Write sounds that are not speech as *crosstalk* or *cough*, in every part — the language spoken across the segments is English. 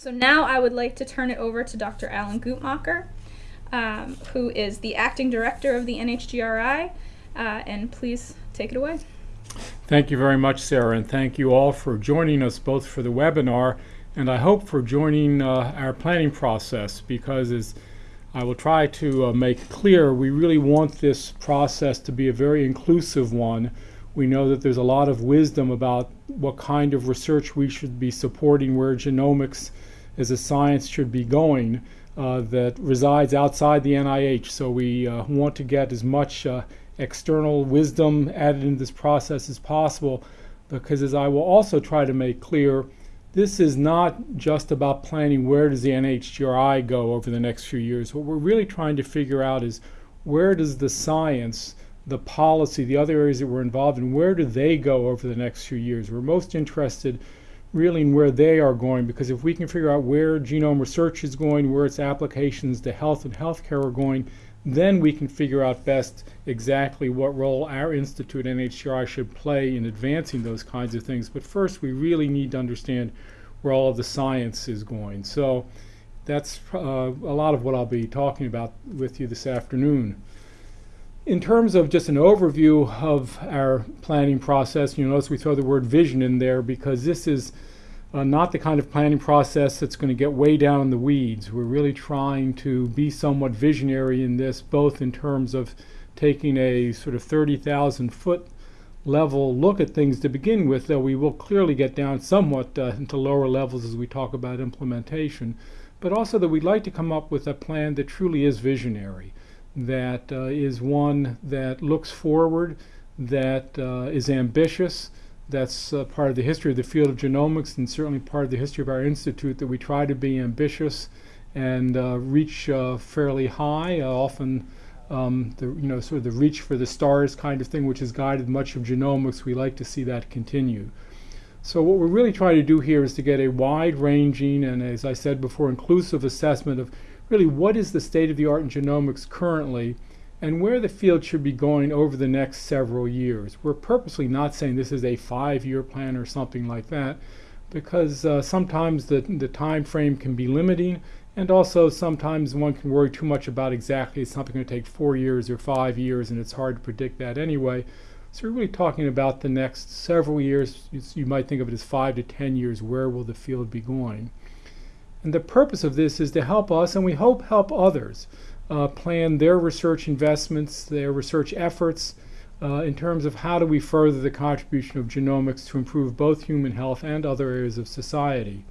So now I would like to turn it over to Dr. Alan Guttmacher, um, who is the acting director of the NHGRI, uh, and please take it away. Thank you very much, Sarah, and thank you all for joining us both for the webinar and I hope for joining uh, our planning process because as I will try to uh, make clear, we really want this process to be a very inclusive one. We know that there's a lot of wisdom about what kind of research we should be supporting, where genomics as a science should be going, uh, that resides outside the NIH. So we uh, want to get as much uh, external wisdom added into this process as possible, because as I will also try to make clear, this is not just about planning where does the NHGRI go over the next few years. What we're really trying to figure out is where does the science, the policy, the other areas that we're involved in, where do they go over the next few years? We're most interested really in where they are going because if we can figure out where genome research is going, where its applications to health and healthcare are going, then we can figure out best exactly what role our institute, NHGRI, should play in advancing those kinds of things. But first, we really need to understand where all of the science is going. So that's uh, a lot of what I'll be talking about with you this afternoon. In terms of just an overview of our planning process, you notice we throw the word vision in there because this is uh, not the kind of planning process that's going to get way down in the weeds. We're really trying to be somewhat visionary in this, both in terms of taking a sort of 30,000 foot level look at things to begin with, though we will clearly get down somewhat uh, into lower levels as we talk about implementation, but also that we'd like to come up with a plan that truly is visionary, that uh, is one that looks forward, that uh, is ambitious, that's uh, part of the history of the field of genomics and certainly part of the history of our institute that we try to be ambitious and uh, reach uh, fairly high, uh, often um, the you know sort of the reach for the stars kind of thing, which has guided much of genomics. We like to see that continue. So what we're really trying to do here is to get a wide-ranging and, as I said before, inclusive assessment of really what is the state of the art in genomics currently and where the field should be going over the next several years. We're purposely not saying this is a five-year plan or something like that because uh, sometimes the, the time frame can be limiting and also sometimes one can worry too much about exactly it's something going to take four years or five years and it's hard to predict that anyway. So we're really talking about the next several years. You might think of it as five to ten years. Where will the field be going? And the purpose of this is to help us, and we hope help others, uh, plan their research investments, their research efforts uh, in terms of how do we further the contribution of genomics to improve both human health and other areas of society.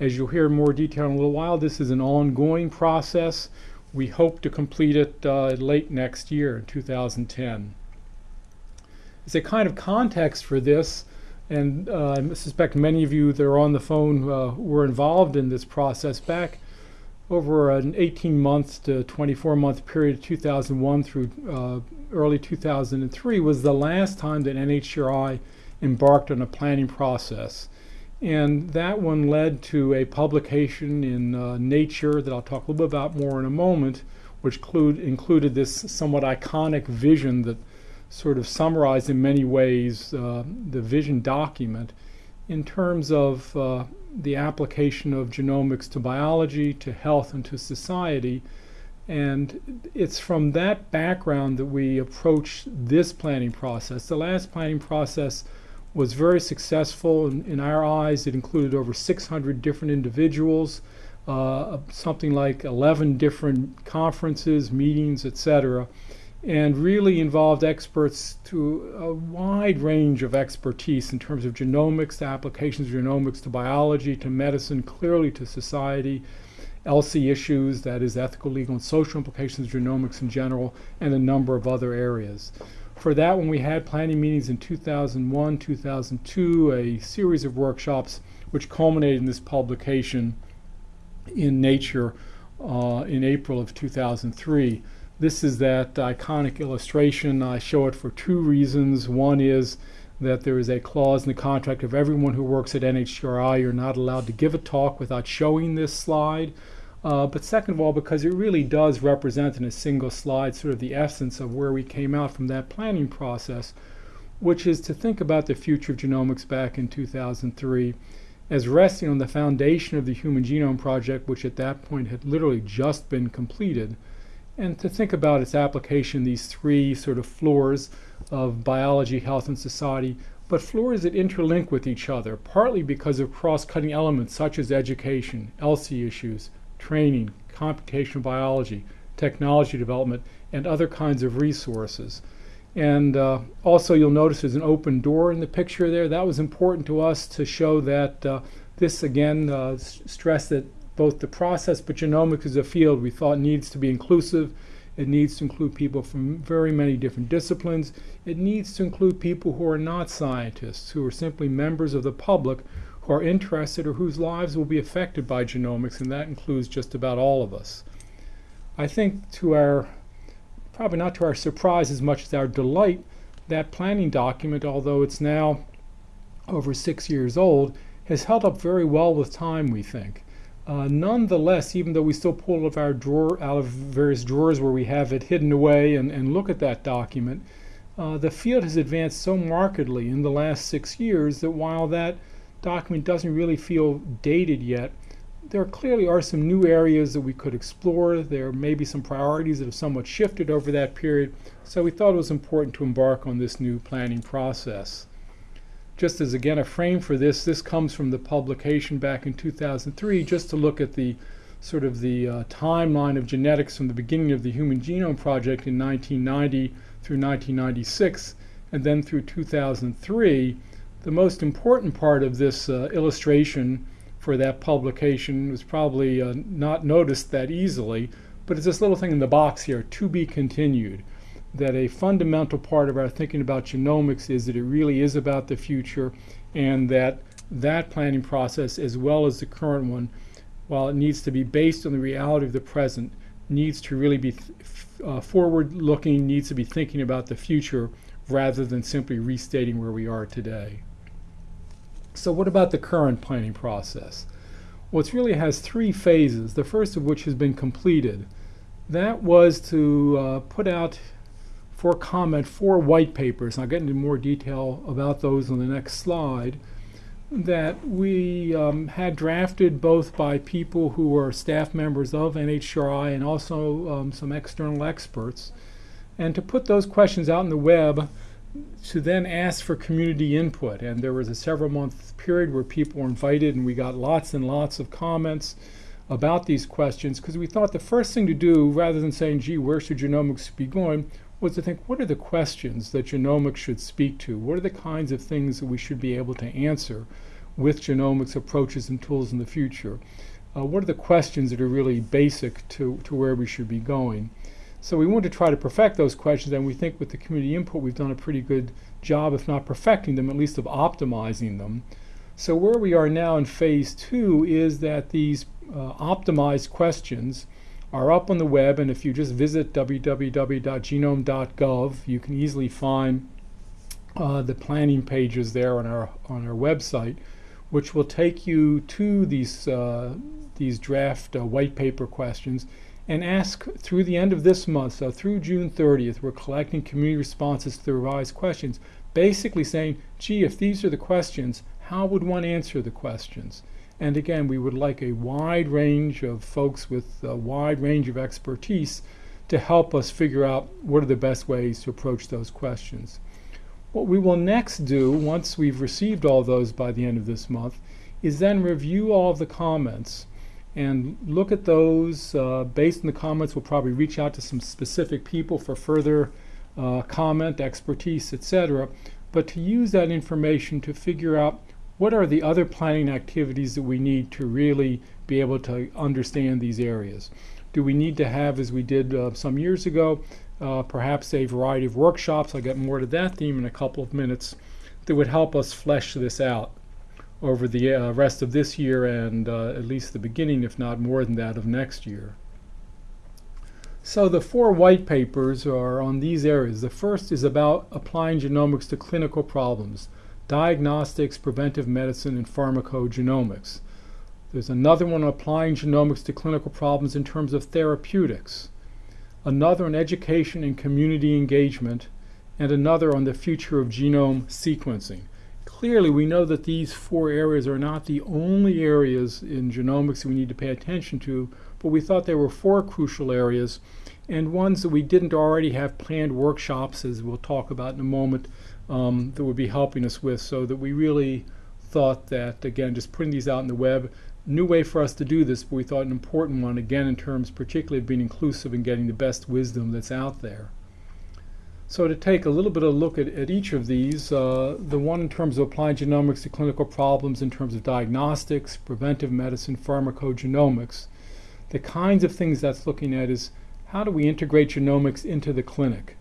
As you'll hear more detail in a little while, this is an ongoing process. We hope to complete it uh, late next year in 2010. As a kind of context for this, and uh, I suspect many of you that are on the phone uh, were involved in this process back over an 18 month to 24 month period, 2001 through uh, early 2003, was the last time that NHGRI embarked on a planning process. And that one led to a publication in uh, Nature that I'll talk a little bit about more in a moment, which include, included this somewhat iconic vision that sort of summarized in many ways uh, the vision document in terms of uh, the application of genomics to biology, to health, and to society. And it's from that background that we approach this planning process. The last planning process was very successful in, in our eyes. It included over 600 different individuals, uh, something like 11 different conferences, meetings, etc and really involved experts to a wide range of expertise in terms of genomics, the applications of genomics to biology, to medicine, clearly to society, ELSI issues, that is ethical, legal, and social implications of genomics in general, and a number of other areas. For that one, we had planning meetings in 2001, 2002, a series of workshops which culminated in this publication in Nature uh, in April of 2003. This is that iconic illustration. I show it for two reasons. One is that there is a clause in the contract of everyone who works at NHGRI, you're not allowed to give a talk without showing this slide. Uh, but second of all, because it really does represent in a single slide sort of the essence of where we came out from that planning process, which is to think about the future of genomics back in 2003 as resting on the foundation of the Human Genome Project, which at that point had literally just been completed, and to think about its application, these three sort of floors of biology, health, and society, but floors that interlink with each other, partly because of cross cutting elements such as education, ELSI issues, training, computational biology, technology development, and other kinds of resources. And uh, also, you'll notice there's an open door in the picture there. That was important to us to show that uh, this, again, uh, stressed that both the process but genomics is a field we thought needs to be inclusive. It needs to include people from very many different disciplines. It needs to include people who are not scientists, who are simply members of the public who are interested or whose lives will be affected by genomics, and that includes just about all of us. I think to our probably not to our surprise as much as our delight, that planning document, although it's now over six years old, has held up very well with time, we think. Uh, nonetheless, even though we still pull out of our drawer, out of various drawers where we have it hidden away and, and look at that document, uh, the field has advanced so markedly in the last six years that while that document doesn't really feel dated yet, there clearly are some new areas that we could explore. There may be some priorities that have somewhat shifted over that period, so we thought it was important to embark on this new planning process. Just as again a frame for this, this comes from the publication back in 2003, just to look at the sort of the uh, timeline of genetics from the beginning of the Human Genome Project in 1990 through 1996, and then through 2003. The most important part of this uh, illustration for that publication was probably uh, not noticed that easily, but it's this little thing in the box here, to be continued. That a fundamental part of our thinking about genomics is that it really is about the future, and that that planning process, as well as the current one, while it needs to be based on the reality of the present, needs to really be uh, forward looking, needs to be thinking about the future rather than simply restating where we are today. So what about the current planning process? Well, it really has three phases, the first of which has been completed. That was to uh, put out for comment four white papers. I'll get into more detail about those on the next slide that we um, had drafted both by people who were staff members of NHGRI and also um, some external experts. And to put those questions out in the web to then ask for community input. And there was a several month period where people were invited, and we got lots and lots of comments about these questions because we thought the first thing to do, rather than saying, gee, where should genomics be going, was to think what are the questions that genomics should speak to? What are the kinds of things that we should be able to answer with genomics approaches and tools in the future? Uh, what are the questions that are really basic to, to where we should be going? So we want to try to perfect those questions, and we think with the community input, we've done a pretty good job, if not perfecting them, at least of optimizing them. So where we are now in phase two is that these uh, optimized questions are up on the web, and if you just visit www.genome.gov, you can easily find uh, the planning pages there on our on our website, which will take you to these uh, these draft uh, white paper questions and ask through the end of this month, so through June 30th, we're collecting community responses to the revised questions, basically saying, gee, if these are the questions, how would one answer the questions? And again, we would like a wide range of folks with a wide range of expertise to help us figure out what are the best ways to approach those questions. What we will next do, once we've received all those by the end of this month, is then review all of the comments and look at those. Uh, based on the comments, we'll probably reach out to some specific people for further uh, comment, expertise, etc. But to use that information to figure out what are the other planning activities that we need to really be able to understand these areas. Do we need to have, as we did uh, some years ago, uh, perhaps a variety of workshops? I'll get more to that theme in a couple of minutes that would help us flesh this out over the uh, rest of this year and uh, at least the beginning, if not more than that, of next year. So the four white papers are on these areas. The first is about applying genomics to clinical problems, diagnostics, preventive medicine, and pharmacogenomics. There's another one on applying genomics to clinical problems in terms of therapeutics, another on education and community engagement, and another on the future of genome sequencing clearly, we know that these four areas are not the only areas in genomics we need to pay attention to, but we thought there were four crucial areas and ones that we didn't already have planned workshops, as we'll talk about in a moment, um, that would be helping us with, so that we really thought that, again, just putting these out in the web, new way for us to do this, but we thought an important one, again, in terms particularly of being inclusive and getting the best wisdom that's out there. So to take a little bit of a look at, at each of these, uh, the one in terms of applying genomics to clinical problems in terms of diagnostics, preventive medicine, pharmacogenomics, the kinds of things that's looking at is how do we integrate genomics into the clinic?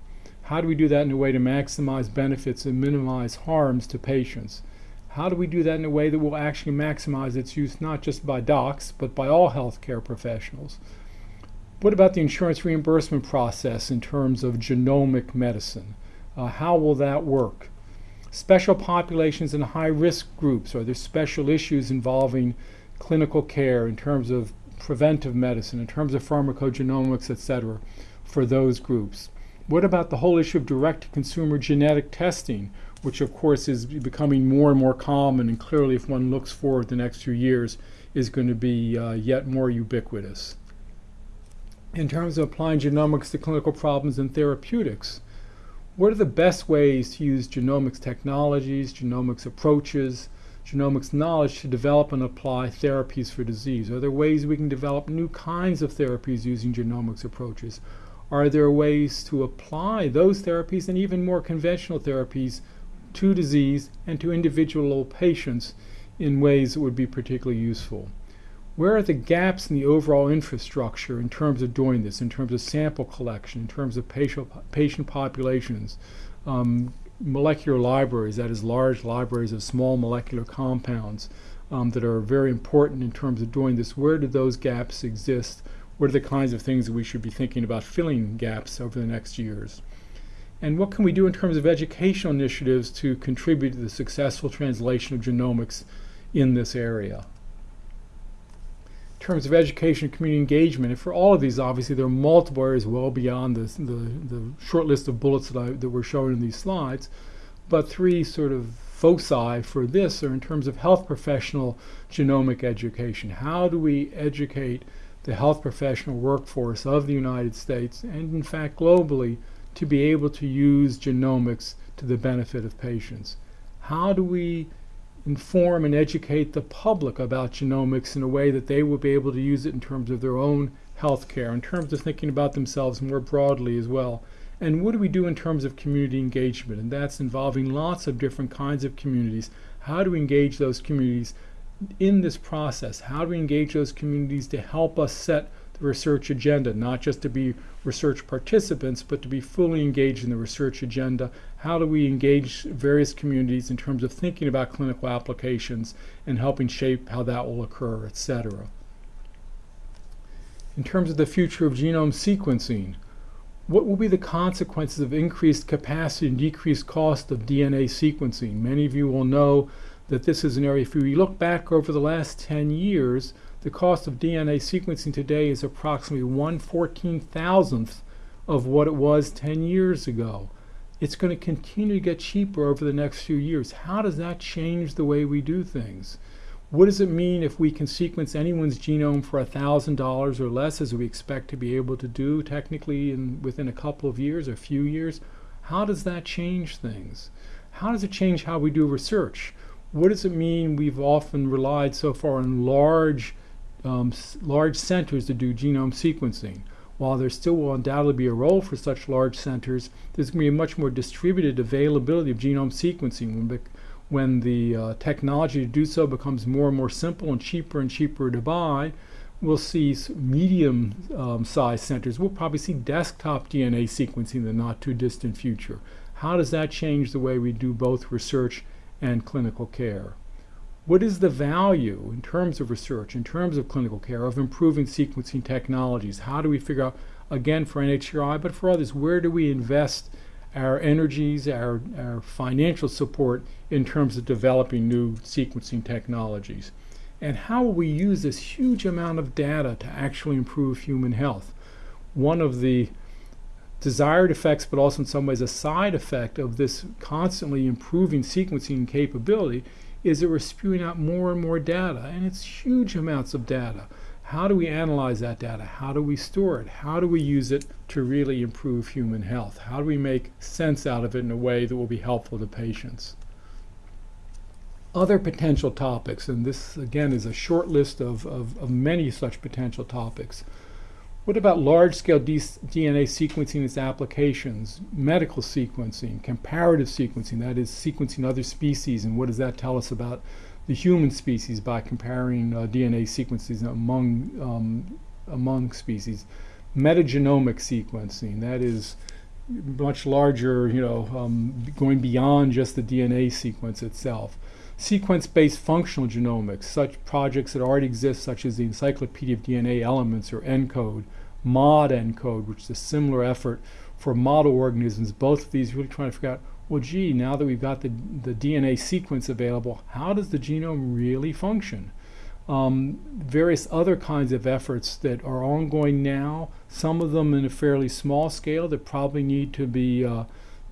How do we do that in a way to maximize benefits and minimize harms to patients? How do we do that in a way that will actually maximize its use not just by docs, but by all healthcare professionals? What about the insurance reimbursement process in terms of genomic medicine? Uh, how will that work? Special populations and high risk groups, are there special issues involving clinical care in terms of preventive medicine, in terms of pharmacogenomics, et cetera, for those groups? What about the whole issue of direct to consumer genetic testing, which of course is becoming more and more common and clearly, if one looks forward the next few years, is going to be uh, yet more ubiquitous? in terms of applying genomics to clinical problems and therapeutics. What are the best ways to use genomics technologies, genomics approaches, genomics knowledge to develop and apply therapies for disease? Are there ways we can develop new kinds of therapies using genomics approaches? Are there ways to apply those therapies and even more conventional therapies to disease and to individual patients in ways that would be particularly useful? where are the gaps in the overall infrastructure in terms of doing this, in terms of sample collection, in terms of patient, patient populations, um, molecular libraries, that is, large libraries of small molecular compounds um, that are very important in terms of doing this? Where do those gaps exist? What are the kinds of things that we should be thinking about filling gaps over the next years? And what can we do in terms of educational initiatives to contribute to the successful translation of genomics in this area? In terms of education and community engagement, and for all of these, obviously, there are multiple areas well beyond the, the, the short list of bullets that, I, that we're showing in these slides. But three sort of foci for this are in terms of health professional genomic education. How do we educate the health professional workforce of the United States and, in fact, globally to be able to use genomics to the benefit of patients? How do we inform and educate the public about genomics in a way that they will be able to use it in terms of their own health care, in terms of thinking about themselves more broadly as well. And what do we do in terms of community engagement? And that's involving lots of different kinds of communities. How do we engage those communities in this process? How do we engage those communities to help us set the research agenda, not just to be research participants, but to be fully engaged in the research agenda. How do we engage various communities in terms of thinking about clinical applications and helping shape how that will occur, et cetera. In terms of the future of genome sequencing, what will be the consequences of increased capacity and decreased cost of DNA sequencing? Many of you will know that this is an area, if we look back over the last 10 years, the cost of DNA sequencing today is approximately 1 14,000th of what it was 10 years ago. It's going to continue to get cheaper over the next few years. How does that change the way we do things? What does it mean if we can sequence anyone's genome for $1,000 or less, as we expect to be able to do technically in, within a couple of years or a few years? How does that change things? How does it change how we do research? What does it mean we've often relied so far on large um, large centers to do genome sequencing. While there still will undoubtedly be a role for such large centers, there's going to be a much more distributed availability of genome sequencing when, when the uh, technology to do so becomes more and more simple and cheaper and cheaper to buy. We'll see medium um, centers. We'll probably see desktop DNA sequencing in the not too distant future. How does that change the way we do both research and clinical care? What is the value in terms of research, in terms of clinical care, of improving sequencing technologies? How do we figure out, again, for NHGRI, but for others, where do we invest our energies, our, our financial support in terms of developing new sequencing technologies? And how will we use this huge amount of data to actually improve human health? One of the desired effects, but also in some ways a side effect of this constantly improving sequencing capability is that we're spewing out more and more data, and it's huge amounts of data. How do we analyze that data? How do we store it? How do we use it to really improve human health? How do we make sense out of it in a way that will be helpful to patients? Other potential topics, and this again is a short list of, of, of many such potential topics. What about large scale DNA sequencing its applications? Medical sequencing, comparative sequencing, that is, sequencing other species, and what does that tell us about the human species by comparing uh, DNA sequences among, um, among species? Metagenomic sequencing, that is, much larger, you know, um, going beyond just the DNA sequence itself. Sequence-based functional genomics, such projects that already exist, such as the Encyclopedia of DNA Elements or ENCODE, MOD ENCODE, which is a similar effort for model organisms. Both of these really trying to figure out, well, gee, now that we've got the, the DNA sequence available, how does the genome really function? Um, various other kinds of efforts that are ongoing now, some of them in a fairly small scale that probably need to be, uh,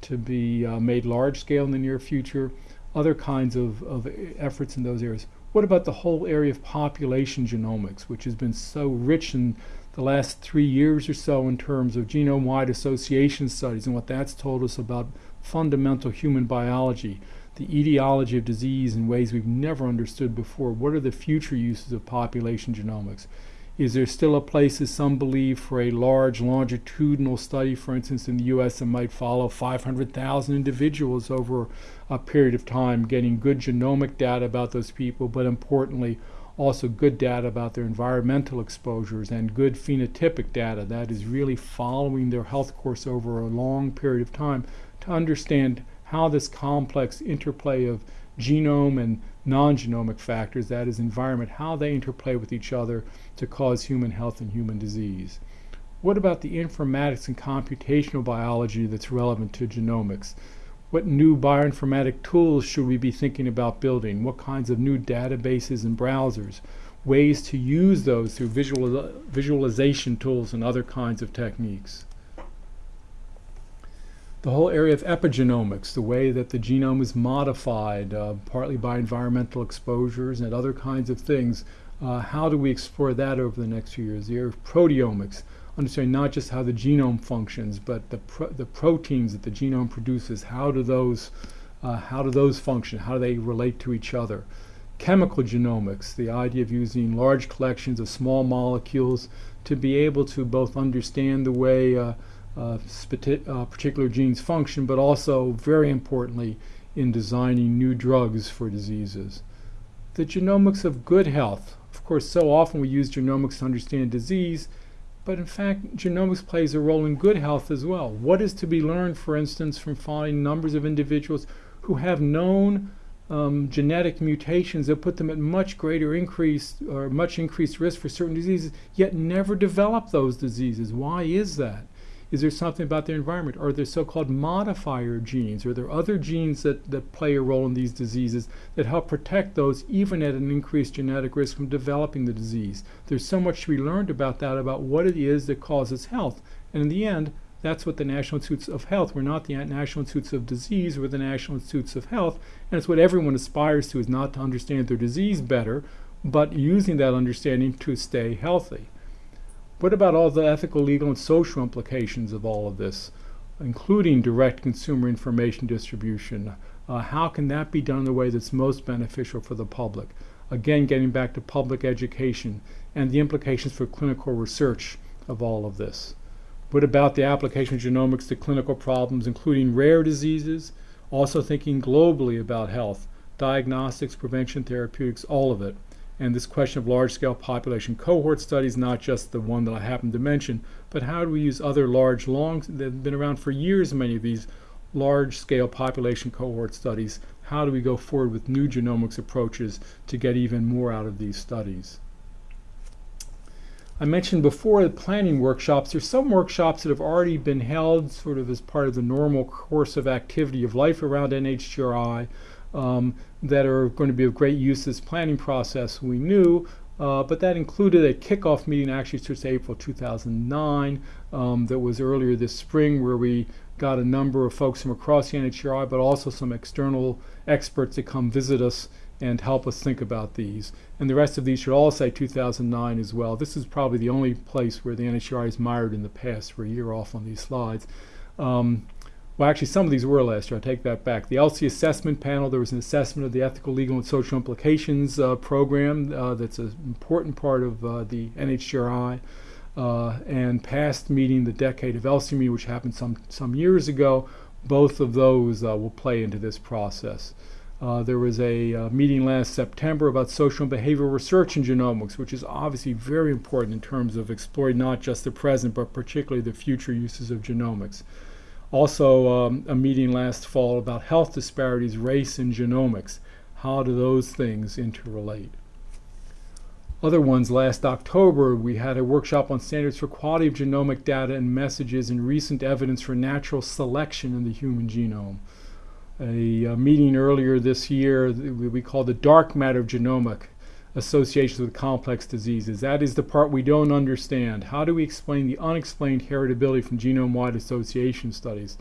to be uh, made large scale in the near future other kinds of, of efforts in those areas. What about the whole area of population genomics, which has been so rich in the last three years or so in terms of genome wide association studies and what that's told us about fundamental human biology, the etiology of disease in ways we've never understood before? What are the future uses of population genomics? Is there still a place, as some believe, for a large longitudinal study, for instance, in the US that might follow 500,000 individuals over a period of time, getting good genomic data about those people, but importantly, also good data about their environmental exposures and good phenotypic data that is really following their health course over a long period of time to understand how this complex interplay of genome and non-genomic factors, that is environment, how they interplay with each other to cause human health and human disease. What about the informatics and computational biology that's relevant to genomics? What new bioinformatic tools should we be thinking about building? What kinds of new databases and browsers? Ways to use those through visual, visualization tools and other kinds of techniques the whole area of epigenomics, the way that the genome is modified, uh, partly by environmental exposures and other kinds of things. Uh, how do we explore that over the next few years? The area of proteomics, understanding not just how the genome functions, but the, the proteins that the genome produces. How do those, uh, how do those function? How do they relate to each other? Chemical genomics, the idea of using large collections of small molecules to be able to both understand the way uh, particular genes function, but also, very importantly, in designing new drugs for diseases. The genomics of good health. Of course, so often we use genomics to understand disease, but in fact, genomics plays a role in good health as well. What is to be learned, for instance, from finding numbers of individuals who have known um, genetic mutations that put them at much greater increase or much increased risk for certain diseases, yet never develop those diseases? Why is that? Is there something about their environment? Are there so-called modifier genes? Are there other genes that, that play a role in these diseases that help protect those even at an increased genetic risk from developing the disease? There's so much to be learned about that, about what it is that causes health. And in the end, that's what the National Institutes of Health. We're not the National Institutes of Disease, we're the National Institutes of Health. And it's what everyone aspires to is not to understand their disease better, but using that understanding to stay healthy. What about all the ethical, legal, and social implications of all of this, including direct consumer information distribution? Uh, how can that be done in a way that's most beneficial for the public? Again, getting back to public education and the implications for clinical research of all of this. What about the application of genomics to clinical problems, including rare diseases? Also thinking globally about health, diagnostics, prevention, therapeutics, all of it. And this question of large-scale population cohort studies, not just the one that I happened to mention, but how do we use other large, long, they've been around for years, many of these large-scale population cohort studies. How do we go forward with new genomics approaches to get even more out of these studies? I mentioned before the planning workshops. There's some workshops that have already been held sort of as part of the normal course of activity of life around NHGRI um, that are going to be of great use this planning process. We knew Uh, but that included a kickoff meeting actually since April 2009 um, that was earlier this spring where we got a number of folks from across the NHGRI, but also some external experts to come visit us and help us think about these. And the rest of these should all say 2009 as well. This is probably the only place where the NHGRI is mired in the past. We're a year off on these slides. Um, well, actually, some of these were last year. I take that back. The ELSI assessment panel, there was an assessment of the ethical, legal, and social implications uh, program uh, that's an important part of uh, the NHGRI. Uh, and past meeting, the Decade of ELSI which happened some, some years ago, both of those uh, will play into this process. Uh, there was a uh, meeting last September about social and behavioral research in genomics, which is obviously very important in terms of exploring not just the present, but particularly the future uses of genomics. Also, um, a meeting last fall about health disparities, race, and genomics. How do those things interrelate? Other ones last October, we had a workshop on standards for quality of genomic data and messages and recent evidence for natural selection in the human genome a, a, meeting earlier this year we called the dark matter of genomic associations with complex diseases. That is the part we don't understand. How do we explain the unexplained heritability from genome-wide association studies?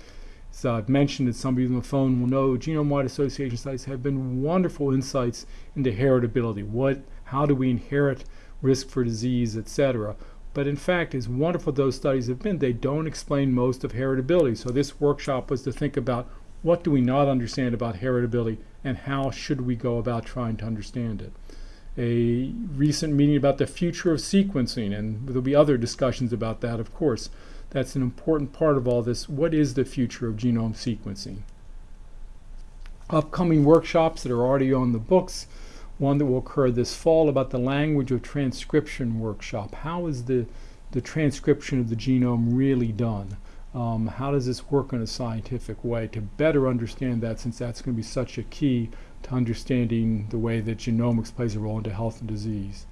So I've mentioned that some of you on the phone will know genome-wide association studies have been wonderful insights into heritability. What, how do we inherit risk for disease, etc. But in fact, as wonderful those studies have been, they don't explain most of heritability. So this workshop was to think about what do we not understand about heritability and how should we go about trying to understand it? A recent meeting about the future of sequencing, and there'll be other discussions about that, of course. That's an important part of all this. What is the future of genome sequencing? Upcoming workshops that are already on the books. One that will occur this fall about the language of transcription workshop. How is the, the transcription of the genome really done? Um, how does this work in a scientific way to better understand that since that's going to be such a key to understanding the way that genomics plays a role into health and disease.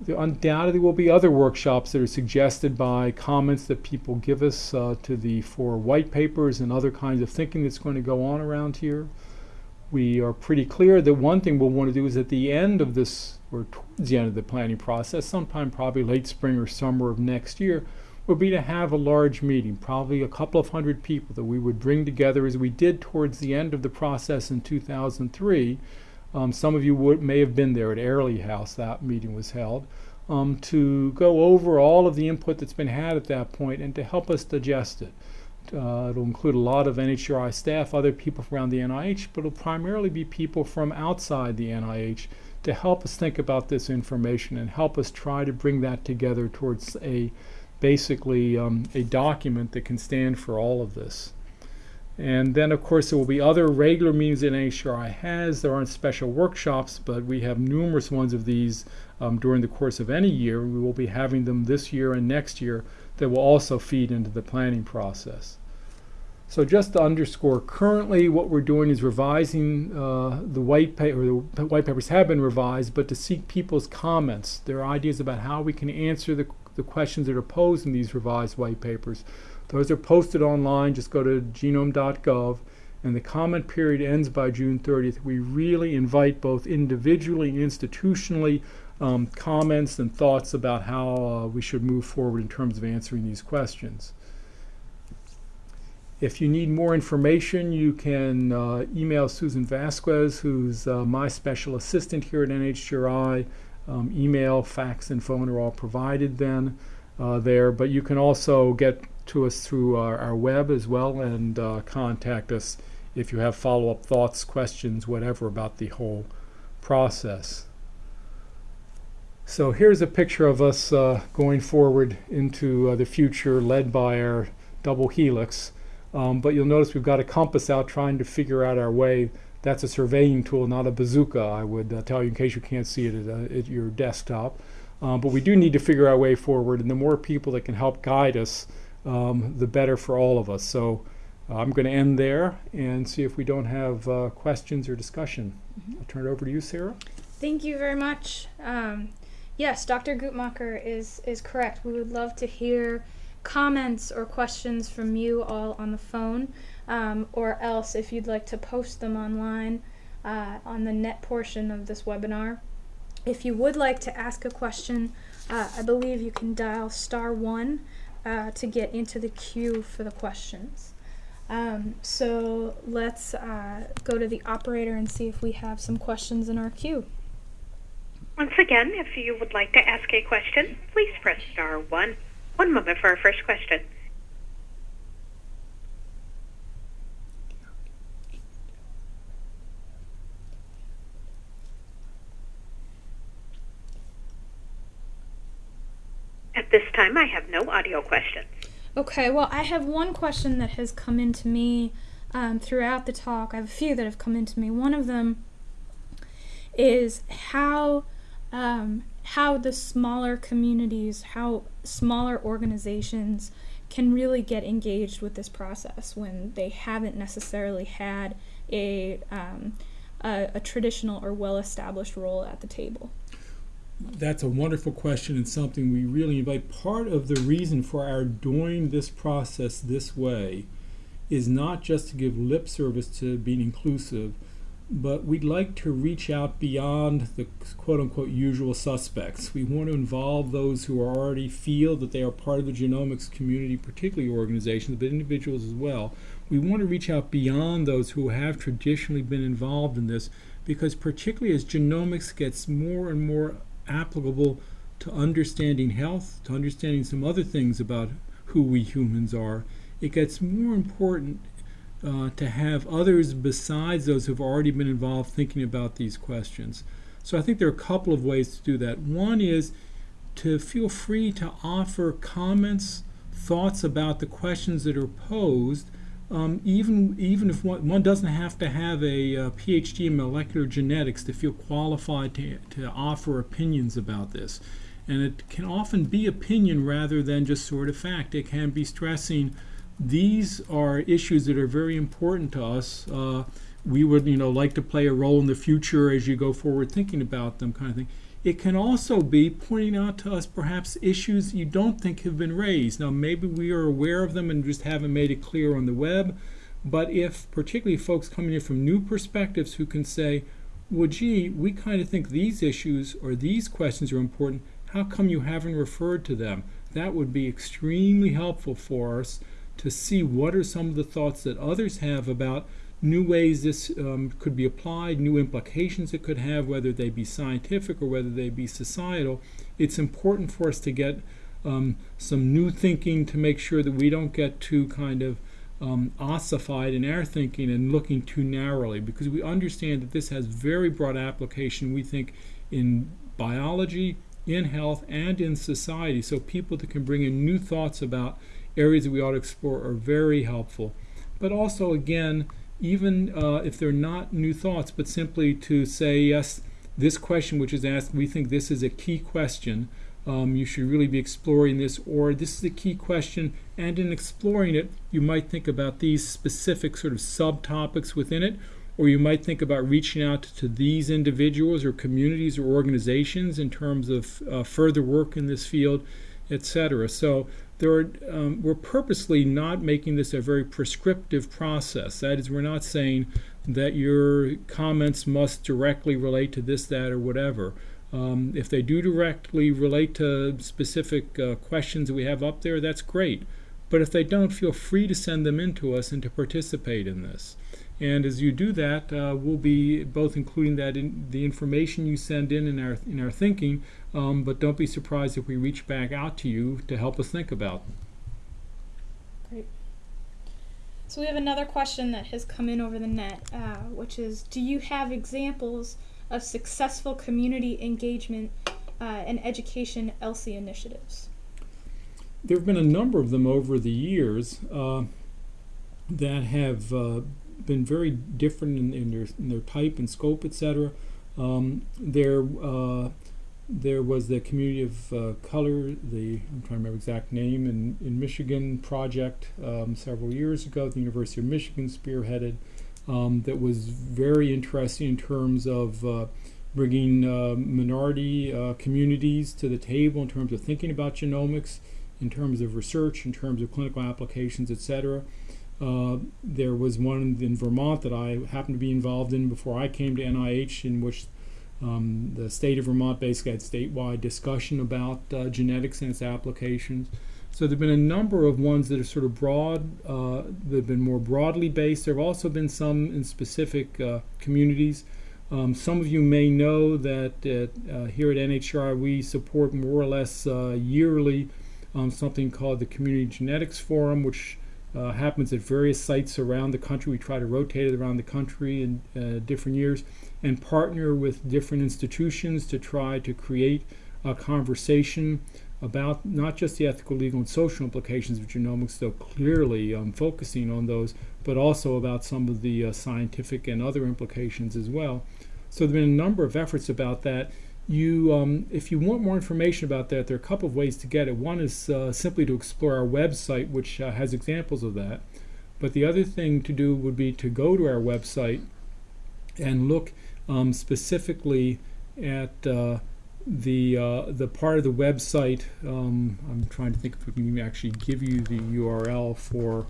There undoubtedly will be other workshops that are suggested by comments that people give us uh, to the four white papers and other kinds of thinking that's going to go on around here. We are pretty clear that one thing we'll want to do is at the end of this, or towards the end of the planning process, sometime probably late spring or summer of next year, would be to have a large meeting, probably a couple of hundred people that we would bring together as we did towards the end of the process in 2003. Um, some of you would, may have been there at Airlie House, that meeting was held, um, to go over all of the input that's been had at that point and to help us digest it. Uh, it'll include a lot of NHGRI staff, other people from around the NIH, but it'll primarily be people from outside the NIH to help us think about this information and help us try to bring that together towards a basically um, a document that can stand for all of this. And then, of course, there will be other regular meetings that NHGRI has. There aren't special workshops, but we have numerous ones of these um, during the course of any year. We will be having them this year and next year that will also feed into the planning process. So just to underscore, currently what we're doing is revising uh, the white paper. The white papers have been revised, but to seek people's comments, their ideas about how we can answer the the questions that are posed in these revised white papers. Those are posted online. Just go to genome.gov. And the comment period ends by June 30th. We really invite both individually and institutionally um, comments and thoughts about how uh, we should move forward in terms of answering these questions. If you need more information, you can uh, email Susan Vasquez, who's uh, my special assistant here at NHGRI. Um, email, fax, and phone are all provided then uh, there, but you can also get to us through our, our web as well and uh, contact us if you have follow-up thoughts, questions, whatever about the whole process. So here's a picture of us uh, going forward into uh, the future led by our double helix. Um, but you'll notice we've got a compass out trying to figure out our way that's a surveying tool, not a bazooka, I would uh, tell you in case you can't see it at, uh, at your desktop. Um, but we do need to figure our way forward, and the more people that can help guide us, um, the better for all of us. So uh, I'm going to end there and see if we don't have uh, questions or discussion. Mm-hmm. I'll turn it over to you, Sarah. Thank you very much. Um, yes, Dr. Guttmacher is, is correct. We would love to hear comments or questions from you all on the phone um, or else if you'd like to post them online uh, on the net portion of this webinar, If you would like to ask a question, uh, I believe you can dial star one uh, to get into the queue for the questions. Um, so let's uh, go to the operator and see if we have some questions in our queue. Once again, if you would like to ask a question, please press star one. One moment for our first question. At this time, I have no audio questions. Okay, well, I have one question that has come into me um, throughout the talk. I have a few that have come into me. One of them is how um, how the smaller communities, how smaller organizations can really get engaged with this process when they haven't necessarily had a um, a, a traditional or well-established role at the table. That's a wonderful question and something we really invite. Part of the reason for our doing this process this way is not just to give lip service to being inclusive, but we'd like to reach out beyond the quote unquote usual suspects. We want to involve those who already feel that they are part of the genomics community, particularly organizations, but individuals as well. We want to reach out beyond those who have traditionally been involved in this because, particularly as genomics gets more and more applicable to understanding health, to understanding some other things about who we humans are, it gets more important uh, to have others besides those who've already been involved thinking about these questions. So I think there are a couple of ways to do that. One is to feel free to offer comments, thoughts about the questions that are posed, um, even even if one, one, doesn't have to have a, a, PhD in molecular genetics to feel qualified to, to offer opinions about this. And it can often be opinion rather than just sort of fact. It can be stressing these are issues that are very important to us. Uh, we would, you know, like to play a role in the future as you go forward thinking about them, kind of thing. It can also be pointing out to us perhaps issues you don't think have been raised. Now, maybe we are aware of them and just haven't made it clear on the web. But if, particularly folks coming in from new perspectives who can say, well, gee, we kind of think these issues or these questions are important, how come you haven't referred to them? That would be extremely helpful for us to see what are some of the thoughts that others have about new ways this um, could be applied, new implications it could have, whether they be scientific or whether they be societal. It's important for us to get um, some new thinking to make sure that we don't get too kind of um, ossified in our thinking and looking too narrowly because we understand that this has very broad application, we think, in biology, in health, and in society. So people that can bring in new thoughts about areas that we ought to explore are very helpful. But also, again, even uh, if they're not new thoughts, but simply to say, yes, this question which is asked, we think this is a key question. Um, you should really be exploring this, or this is a key question, and in exploring it, you might think about these specific sort of subtopics within it, or you might think about reaching out to these individuals or communities or organizations in terms of uh, further work in this field, etc. So there are, um, we're purposely not making this a very prescriptive process. That is, we're not saying that your comments must directly relate to this, that, or whatever. Um, if they do directly relate to specific uh, questions that we have up there, that's great. But if they don't, feel free to send them in to us and to participate in this. And as you do that, uh, we'll be both including that in the information you send in in our in our thinking, um, but don't be surprised if we reach back out to you to help us think about. Great. So we have another question that has come in over the net, uh, which is, do you have examples of successful community engagement uh, and education ELSI initiatives? There have been a number of them over the years uh, that have uh, been very different in, in, their, in their type and scope, etc. Um, there uh, there was the community of uh, color, the I'm trying to remember exact name in, in Michigan project um, several years ago. The University of Michigan spearheaded um, that was very interesting in terms of uh, bringing uh, minority uh, communities to the table in terms of thinking about genomics, in terms of research, in terms of clinical applications, etc. Uh, there was one in Vermont that I happened to be involved in before I came to NIH, in which Um, the state of Vermont basically had statewide discussion about uh, genetics and its applications. So there have been a number of ones that are sort of broad, uh, that have been more broadly based. There have also been some in specific uh, communities. Um, some of you may know that at, uh, here at NHGRI we support more or less uh, yearly um, something called the Community Genetics Forum, which uh, happens at various sites around the country. We try to rotate it around the country in uh, different years and partner with different institutions to try to create a conversation about not just the ethical, legal, and social implications of genomics, though clearly um, focusing on those, but also about some of the uh, scientific and other implications as well. So there have been a number of efforts about that. You, um, if you want more information about that, there are a couple of ways to get it. One is uh, simply to explore our website, which uh, has examples of that. But the other thing to do would be to go to our website and look um, specifically at uh, the uh, the part of the website. Um, I'm trying to think if we can actually give you the URL for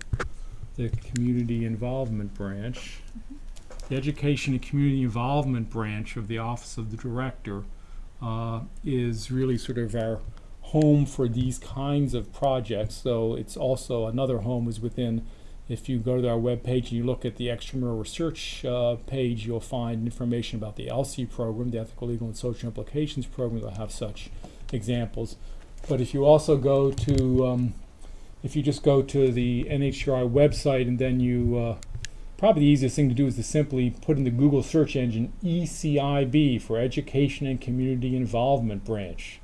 the community involvement branch. The Education and Community Involvement branch of the Office of the Director uh, is really sort of our home for these kinds of projects. So it's also another home is within if you go to our webpage and you look at the extramural research uh, page, you'll find information about the ELSI program, the Ethical, Legal, and Social Implications program. They'll have such examples. But if you also go to, um, if you just go to the NHGRI website and then you, uh, probably the easiest thing to do is to simply put in the Google search engine ECIB for Education and Community Involvement Branch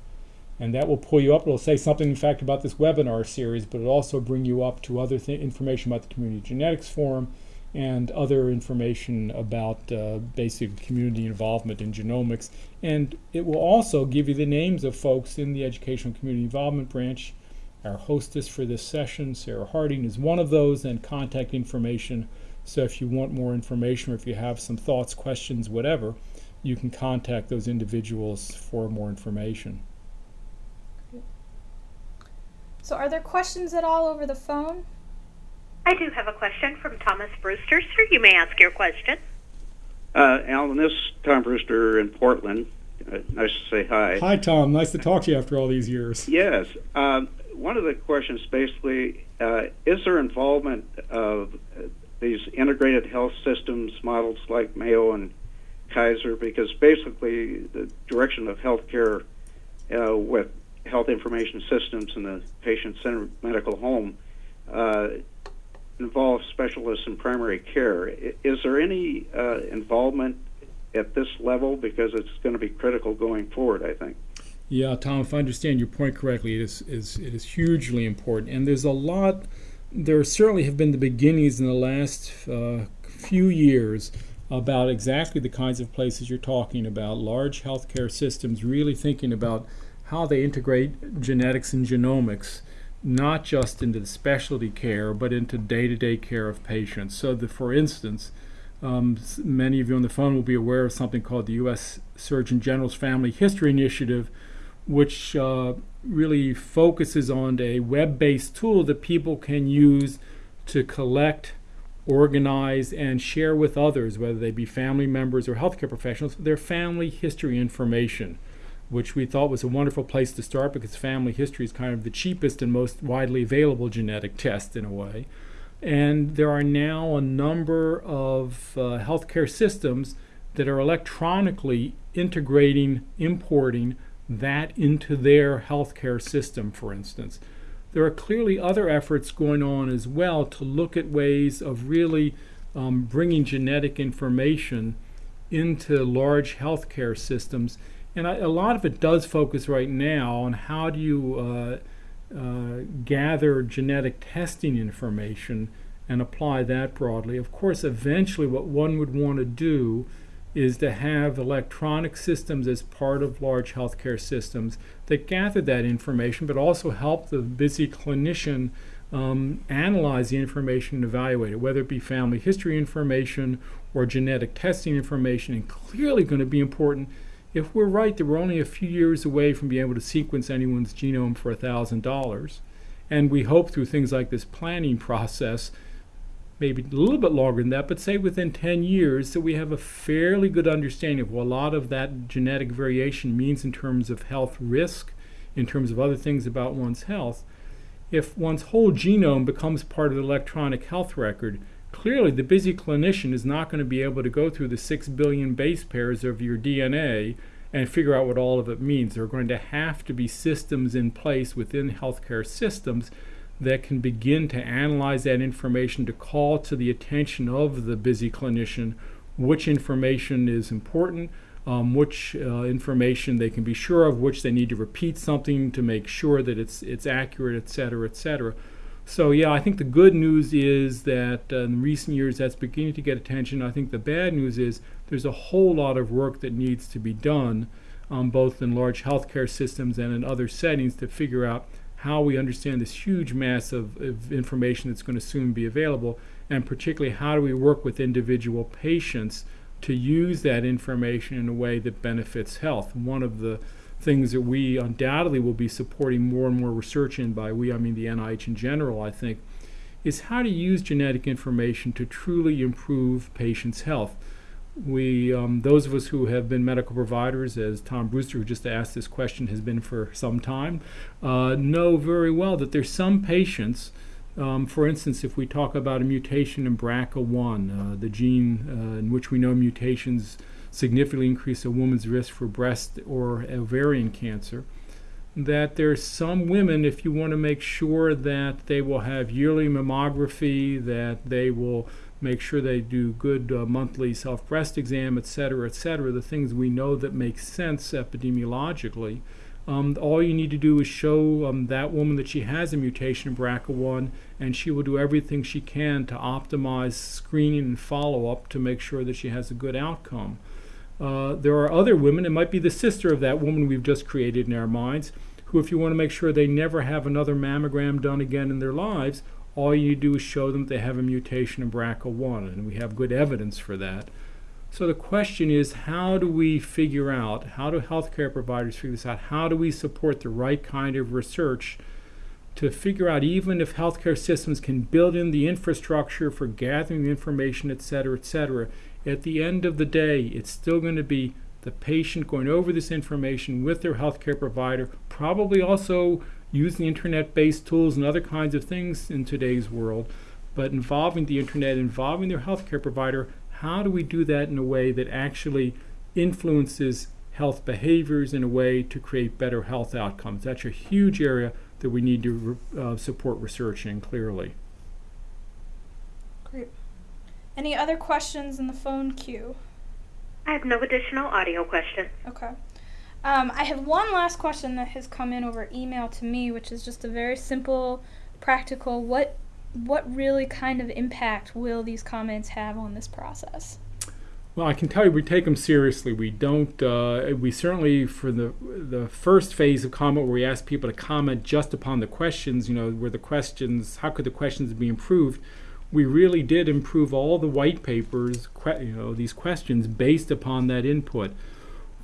and that will pull you up. It'll say something, in fact, about this webinar series, but it'll also bring you up to other th- information about the Community Genetics Forum and other information about uh, basic community involvement in genomics. And it will also give you the names of folks in the Educational Community Involvement Branch. Our hostess for this session, Sarah Harding, is one of those, and contact information. So if you want more information or if you have some thoughts, questions, whatever, you can contact those individuals for more information. So, are there questions at all over the phone? I do have a question from Thomas Brewster. Sir, you may ask your question. Uh, Alan, this is Tom Brewster in Portland. Uh, nice to say hi. Hi, Tom. Nice to talk to you after all these years. Yes. Um, one of the questions basically uh, is there involvement of uh, these integrated health systems models like Mayo and Kaiser? Because basically, the direction of healthcare uh, with health information systems in the patient centered medical home uh, involves specialists in primary care. Is there any uh, involvement at this level? Because it's going to be critical going forward, I think. Yeah, Tom, if I understand your point correctly, it is, is, it is hugely important. And there's a lot, there certainly have been the beginnings in the last uh, few years about exactly the kinds of places you're talking about, large healthcare systems really thinking about how they integrate genetics and genomics, not just into the specialty care, but into day to day care of patients. So, that, for instance, um, many of you on the phone will be aware of something called the U.S. Surgeon General's Family History Initiative, which uh, really focuses on a web based tool that people can use to collect, organize, and share with others, whether they be family members or healthcare professionals, their family history information which we thought was a wonderful place to start because family history is kind of the cheapest and most widely available genetic test in a way. And there are now a number of uh, healthcare systems that are electronically integrating, importing that into their healthcare system, for instance. There are clearly other efforts going on as well to look at ways of really um, bringing genetic information into large healthcare systems and I, a lot of it does focus right now on how do you uh, uh, gather genetic testing information and apply that broadly. Of course, eventually, what one would want to do is to have electronic systems as part of large healthcare systems that gather that information, but also help the busy clinician um, analyze the information and evaluate it, whether it be family history information or genetic testing information, and clearly going to be important if we're right that we're only a few years away from being able to sequence anyone's genome for $1,000, and we hope through things like this planning process maybe a little bit longer than that, but say within 10 years, so we have a fairly good understanding of what a lot of that genetic variation means in terms of health risk, in terms of other things about one's health. If one's whole genome becomes part of the electronic health record, clearly the busy clinician is not going to be able to go through the 6 billion base pairs of your DNA and figure out what all of it means. There are going to have to be systems in place within healthcare systems that can begin to analyze that information to call to the attention of the busy clinician which information is important, um, which uh, information they can be sure of, which they need to repeat something to make sure that it's it's accurate, et cetera, et cetera. So yeah, I think the good news is that uh, in recent years that's beginning to get attention. I think the bad news is there's a whole lot of work that needs to be done, um, both in large healthcare systems and in other settings, to figure out how we understand this huge mass of, of information that's going to soon be available, and particularly how do we work with individual patients to use that information in a way that benefits health. One of the things that we undoubtedly will be supporting more and more research in by we I mean the NIH in general I think is how to use genetic information to truly improve patients' health. We, um, those of us who have been medical providers, as Tom Brewster, who just asked this question, has been for some time, uh, know very well that there's some patients um, for instance, if we talk about a mutation in BRCA1, uh, the gene uh, in which we know mutations significantly increase a woman's risk for breast or ovarian cancer, that there's some women, if you want to make sure that they will have yearly mammography, that they will make sure they do good uh, monthly self breast exam, et cetera, et cetera, the things we know that make sense epidemiologically um, all you need to do is show um, that woman that she has a mutation in BRCA1, and she will do everything she can to optimize screening and follow up to make sure that she has a good outcome. Uh, there are other women, it might be the sister of that woman we've just created in our minds, who, if you want to make sure they never have another mammogram done again in their lives, all you do is show them they have a mutation in BRCA1, and we have good evidence for that. So the question is, how do we figure out, how do healthcare providers figure this out? How do we support the right kind of research to figure out even if healthcare systems can build in the infrastructure for gathering the information, et cetera, et cetera, at the end of the day, it's still going to be the patient going over this information with their healthcare provider, probably also using internet-based tools and other kinds of things in today's world, but involving the internet, involving their healthcare provider how do we do that in a way that actually influences health behaviors in a way to create better health outcomes? That's a huge area that we need to uh, support research in clearly. Great. Any other questions in the phone queue? I have no additional audio questions. Okay. Um, I have one last question that has come in over email to me, which is just a very simple, practical. What what really kind of impact will these comments have on this process? Well, I can tell you we take them seriously. We don't. Uh, we certainly for the the first phase of comment where we ask people to comment just upon the questions. You know, where the questions, how could the questions be improved? We really did improve all the white papers. You know, these questions based upon that input.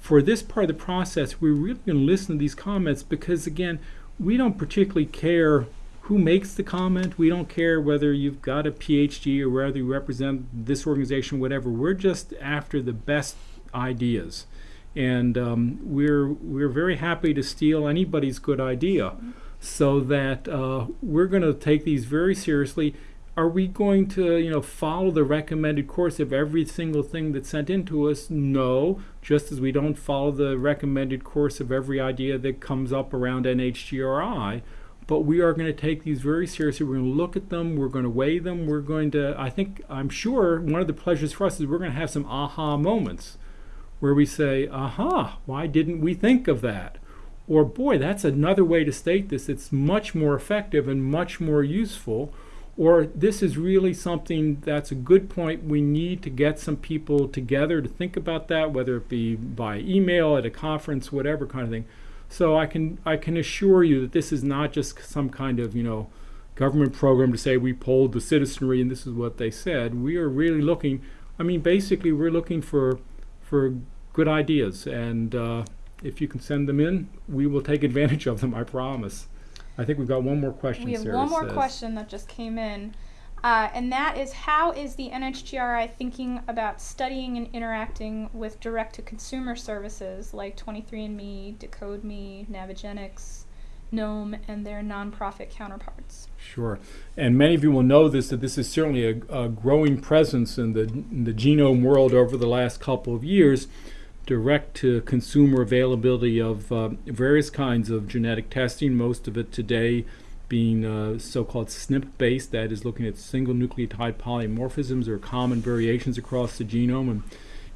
For this part of the process, we're really going to listen to these comments because again, we don't particularly care who makes the comment. We don't care whether you've got a PhD or whether you represent this organization, whatever. We're just after the best ideas, and um, we're we're very happy to steal anybody's good idea, so that uh, we're going to take these very seriously. Are we going to, you know, follow the recommended course of every single thing that's sent in to us? No, just as we don't follow the recommended course of every idea that comes up around NHGRI but we are going to take these very seriously. We're going to look at them. We're going to weigh them. We're going to, I think, I'm sure one of the pleasures for us is we're going to have some aha moments where we say, aha, why didn't we think of that? Or, boy, that's another way to state this. It's much more effective and much more useful. Or, this is really something that's a good point. We need to get some people together to think about that, whether it be by email, at a conference, whatever kind of thing so I can I can assure you that this is not just some kind of you know government program to say we polled the citizenry and this is what they said. We are really looking. I mean, basically, we're looking for for good ideas, and uh, if you can send them in, we will take advantage of them. I promise. I think we've got one more question. We have Sarah one more says. question that just came in. Uh, and that is how is the NHGRI thinking about studying and interacting with direct to consumer services like 23andMe, DecodeMe, Navigenics, Knome, and their nonprofit counterparts? Sure. And many of you will know this that this is certainly a, a growing presence in the, in the genome world over the last couple of years. Direct to consumer availability of uh, various kinds of genetic testing, most of it today being uh, so-called SNP based, that is looking at single nucleotide polymorphisms or common variations across the genome and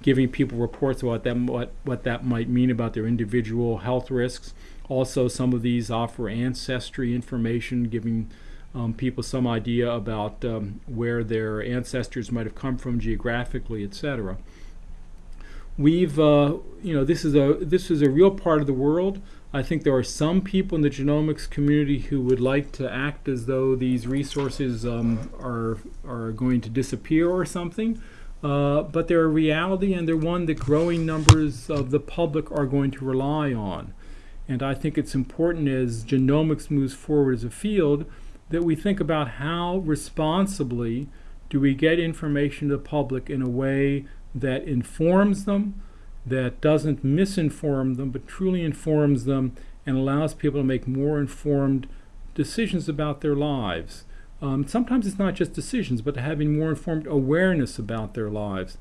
giving people reports about that, what, what that might mean about their individual health risks. Also, some of these offer ancestry information, giving um, people some idea about um, where their ancestors might have come from geographically, etc. We've, uh, you know, this is a this is a real part of the world. I think there are some people in the genomics community who would like to act as though these resources um, are are going to disappear or something. Uh, but they're a reality, and they're one that growing numbers of the public are going to rely on. And I think it's important as genomics moves forward as a field that we think about how responsibly do we get information to the public in a way that informs them, that doesn't misinform them, but truly informs them and allows people to make more informed decisions about their lives. Um, sometimes it's not just decisions, but having more informed awareness about their lives.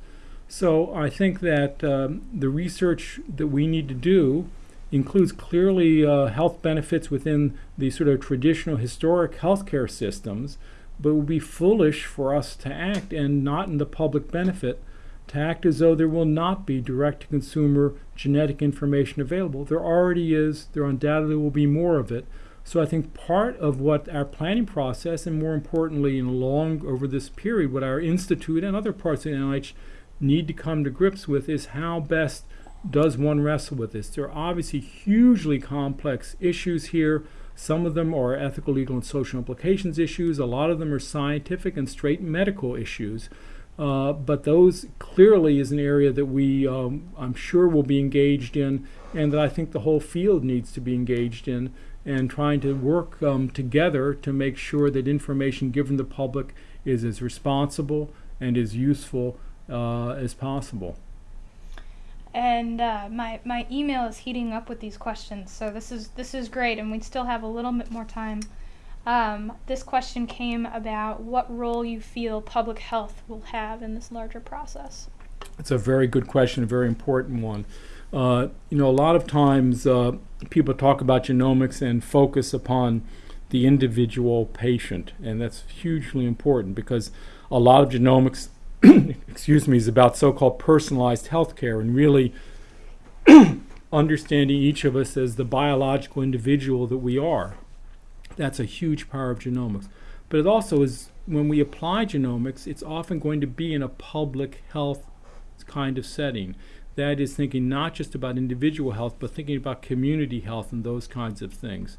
So I think that um, the research that we need to do includes clearly uh, health benefits within the sort of traditional historic healthcare systems, but it would be foolish for us to act and not in the public benefit to act as though there will not be direct to consumer genetic information available. There already is, there undoubtedly will be more of it. So I think part of what our planning process, and more importantly, in long over this period, what our institute and other parts of the NIH need to come to grips with is how best does one wrestle with this. There are obviously hugely complex issues here. Some of them are ethical, legal, and social implications issues. A lot of them are scientific and straight medical issues. Uh, but those clearly is an area that we, um, I'm sure, will be engaged in, and that I think the whole field needs to be engaged in, and trying to work um, together to make sure that information given the public is as responsible and as useful uh, as possible. And uh, my my email is heating up with these questions, so this is this is great, and we still have a little bit more time um, this question came about what role you feel public health will have in this larger process. It's a very good question, a very important one. Uh, you know, a lot of times uh, people talk about genomics and focus upon the individual patient, and that's hugely important because a lot of genomics, *coughs* excuse me, is about so-called personalized healthcare and really *coughs* understanding each of us as the biological individual that we are. That's a huge power of genomics. But it also is, when we apply genomics, it's often going to be in a public health kind of setting. That is thinking not just about individual health, but thinking about community health and those kinds of things.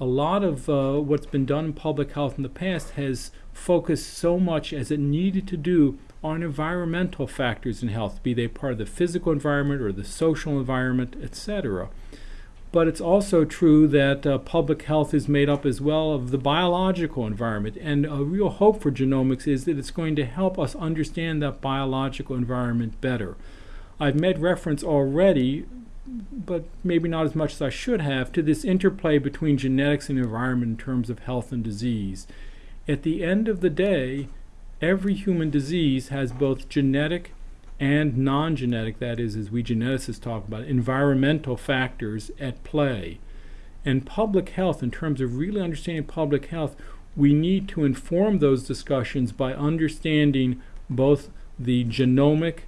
A lot of uh, what's been done in public health in the past has focused so much as it needed to do on environmental factors in health, be they part of the physical environment or the social environment, etc but it's also true that uh, public health is made up as well of the biological environment. And a real hope for genomics is that it's going to help us understand that biological environment better. I've made reference already, but maybe not as much as I should have, to this interplay between genetics and environment in terms of health and disease. At the end of the day, every human disease has both genetic and non genetic, that is, as we geneticists talk about, environmental factors at play. And public health, in terms of really understanding public health, we need to inform those discussions by understanding both the genomic,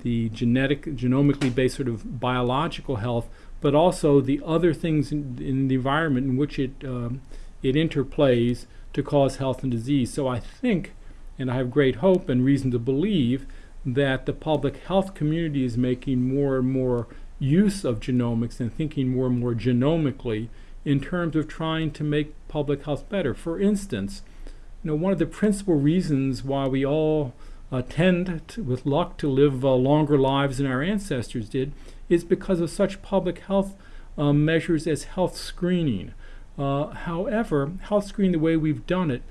the genetic, genomically based sort of biological health, but also the other things in, in the environment in which it um, it interplays to cause health and disease. So I think, and I have great hope and reason to believe that the public health community is making more and more use of genomics and thinking more and more genomically in terms of trying to make public health better. For instance, you know, one of the principal reasons why we all uh, tend, to, with luck, to live uh, longer lives than our ancestors did is because of such public health um, measures as health screening. Uh, however, health screening, the way we've done it,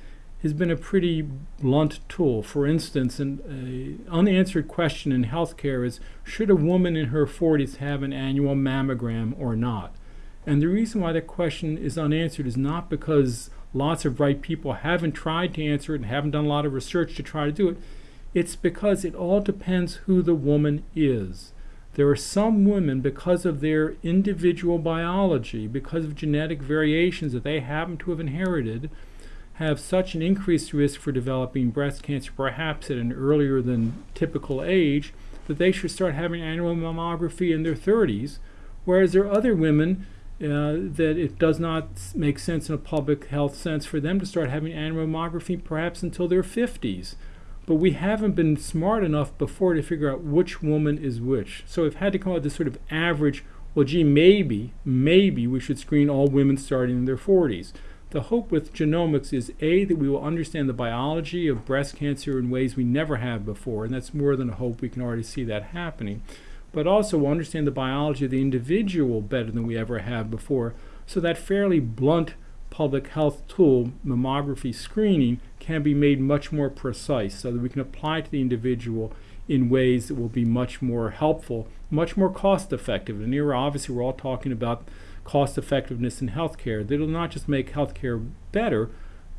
has been a pretty blunt tool. For instance, an unanswered question in healthcare is should a woman in her 40s have an annual mammogram or not? And the reason why that question is unanswered is not because lots of bright people haven't tried to answer it and haven't done a lot of research to try to do it. It's because it all depends who the woman is. There are some women, because of their individual biology, because of genetic variations that they happen to have inherited, have such an increased risk for developing breast cancer, perhaps at an earlier than typical age, that they should start having annual mammography in their 30s. Whereas there are other women uh, that it does not make sense in a public health sense for them to start having annual mammography perhaps until their 50s. But we haven't been smart enough before to figure out which woman is which. So we've had to come up with this sort of average well, gee, maybe, maybe we should screen all women starting in their 40s. The hope with genomics is A, that we will understand the biology of breast cancer in ways we never have before, and that's more than a hope, we can already see that happening. But also we'll understand the biology of the individual better than we ever have before, so that fairly blunt public health tool, mammography screening, can be made much more precise so that we can apply to the individual in ways that will be much more helpful, much more cost effective. And here, obviously, we're all talking about cost effectiveness in healthcare. That'll not just make healthcare better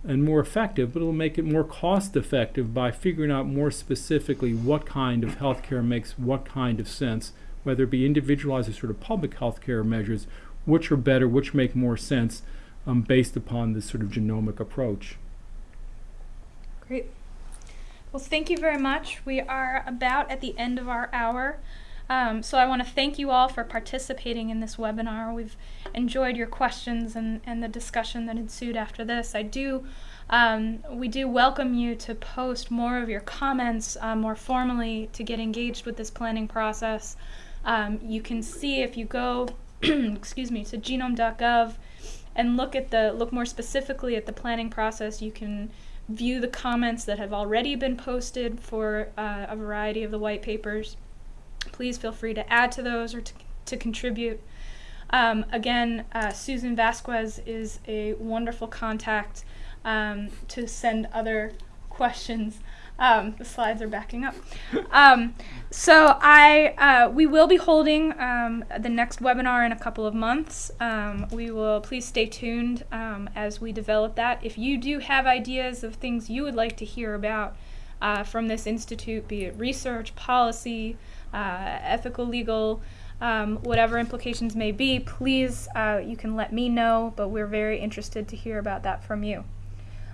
and more effective, but it'll make it more cost effective by figuring out more specifically what kind of healthcare makes what kind of sense, whether it be individualized or sort of public healthcare measures, which are better, which make more sense um, based upon this sort of genomic approach. Great. Well, thank you very much. We are about at the end of our hour. Um, so I want to thank you all for participating in this webinar. We've enjoyed your questions and, and the discussion that ensued after this. I do, um, we do welcome you to post more of your comments uh, more formally to get engaged with this planning process. Um, you can see if you go, *clears throat* excuse me, to genome.gov and look at the look more specifically at the planning process. You can view the comments that have already been posted for uh, a variety of the white papers please feel free to add to those or to, to contribute. Um, again, uh, Susan Vasquez is a wonderful contact um, to send other questions. Um, the slides are backing up. Um, so I, uh, we will be holding um, the next webinar in a couple of months. Um, we will please stay tuned as we develop that. If you do have ideas of things you would like to hear about uh, from this institute, be it research, policy, uh, ethical, legal, um, whatever implications may be, please, uh, you can let me know, but we're very interested to hear about that from you.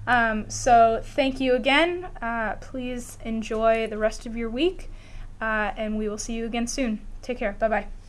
Um, so, thank you again. Uh, please enjoy the rest of your week, uh, and we will see you again soon. Take care. Bye bye.